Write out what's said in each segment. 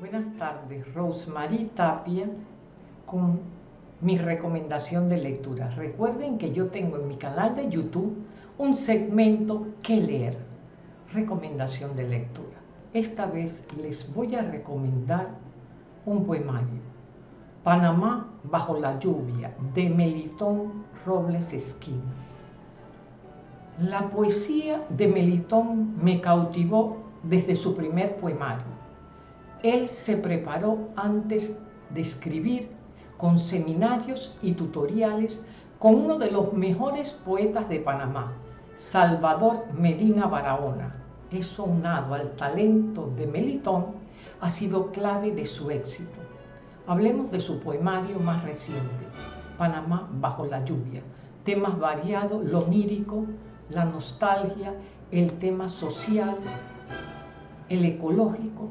Buenas tardes, Rosemary Tapia con mi recomendación de lectura. Recuerden que yo tengo en mi canal de YouTube un segmento que leer, recomendación de lectura. Esta vez les voy a recomendar un poemario, Panamá bajo la lluvia, de Melitón Robles Esquina. La poesía de Melitón me cautivó desde su primer poemario él se preparó antes de escribir con seminarios y tutoriales con uno de los mejores poetas de Panamá, Salvador Medina Barahona. Eso unado al talento de Melitón ha sido clave de su éxito. Hablemos de su poemario más reciente, Panamá bajo la lluvia. Temas variados, lo lírico, la nostalgia, el tema social, el ecológico,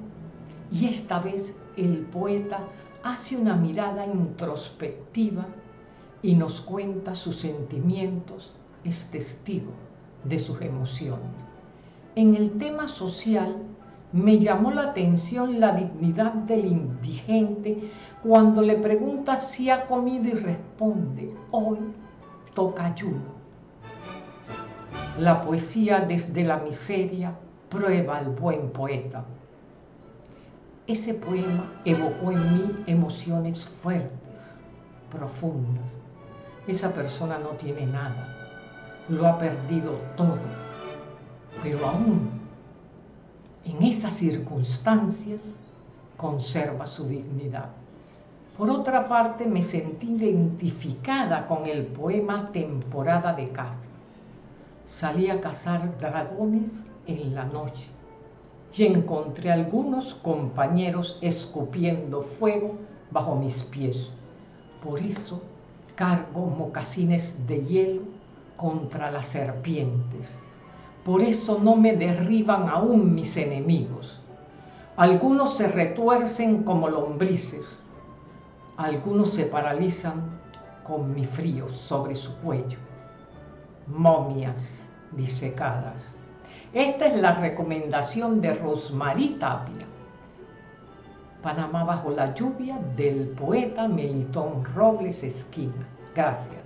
y esta vez el poeta hace una mirada introspectiva y nos cuenta sus sentimientos, es testigo de sus emociones. En el tema social me llamó la atención la dignidad del indigente cuando le pregunta si ha comido y responde, hoy toca ayuno. La poesía desde la miseria prueba al buen poeta. Ese poema evocó en mí emociones fuertes, profundas. Esa persona no tiene nada, lo ha perdido todo, pero aún en esas circunstancias conserva su dignidad. Por otra parte, me sentí identificada con el poema Temporada de caza. Salí a cazar dragones en la noche y encontré algunos compañeros escupiendo fuego bajo mis pies. Por eso cargo mocasines de hielo contra las serpientes. Por eso no me derriban aún mis enemigos. Algunos se retuercen como lombrices. Algunos se paralizan con mi frío sobre su cuello. Momias disecadas esta es la recomendación de Rosmarie Tapia. Panamá bajo la lluvia del poeta Melitón Robles Esquina. Gracias.